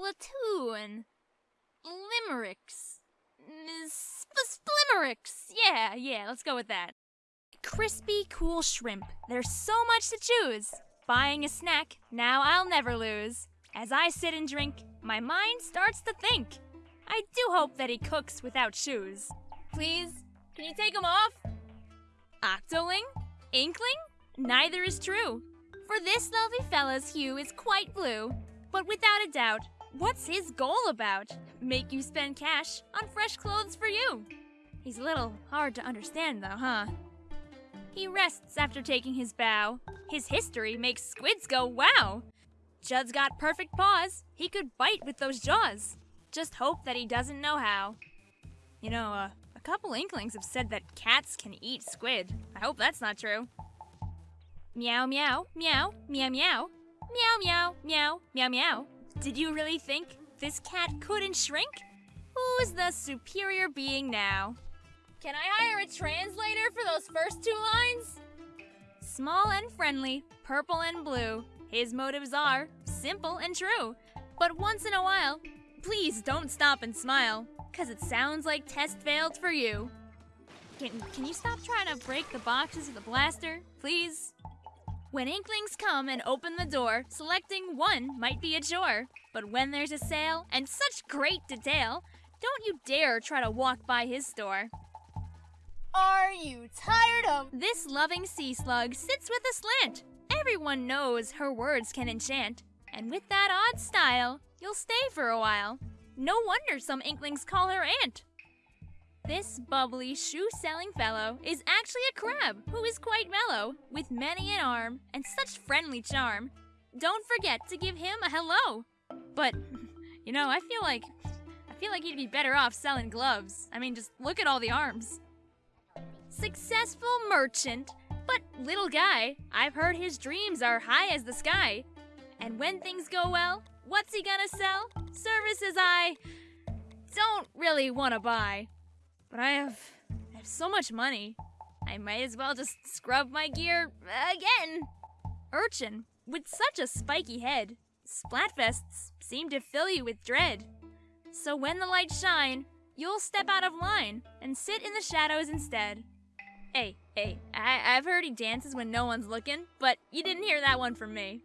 Splatoon. Limericks. Sp- Splimericks. Yeah, yeah, let's go with that. Crispy, cool shrimp. There's so much to choose. Buying a snack, now I'll never lose. As I sit and drink, my mind starts to think. I do hope that he cooks without shoes. Please, can you take them off? Octoling? Inkling? Neither is true. For this lovely fella's hue is quite blue. But without a doubt, what's his goal about? Make you spend cash on fresh clothes for you. He's a little hard to understand, though, huh? He rests after taking his bow. His history makes squids go wow. Judd's got perfect paws. He could bite with those jaws. Just hope that he doesn't know how. You know, uh, a couple inklings have said that cats can eat squid. I hope that's not true. Meow meow, meow, meow meow, meow meow, meow, meow meow. Did you really think this cat couldn't shrink? Who's the superior being now? Can I hire a translator for those first two lines? Small and friendly, purple and blue. His motives are simple and true. But once in a while, please don't stop and smile, cause it sounds like test failed for you. Can, can you stop trying to break the boxes with the blaster, please? When inklings come and open the door, selecting one might be a chore. But when there's a sale and such great detail, don't you dare try to walk by his store. Are you tired of This loving sea slug sits with a slant. Everyone knows her words can enchant. And with that odd style, you'll stay for a while. No wonder some inklings call her aunt. This bubbly shoe selling fellow is actually a crab who is quite mellow, with many an arm and such friendly charm. Don't forget to give him a hello. But, you know, I feel like. I feel like he'd be better off selling gloves. I mean, just look at all the arms. Successful merchant, but little guy, I've heard his dreams are high as the sky. And when things go well, what's he gonna sell? Services I don't really wanna buy. But I have, I have so much money. I might as well just scrub my gear uh, again. Urchin, with such a spiky head, Splatfests seem to fill you with dread. So when the lights shine, you'll step out of line and sit in the shadows instead. Hey, hey, I- I've heard he dances when no one's looking, but you didn't hear that one from me.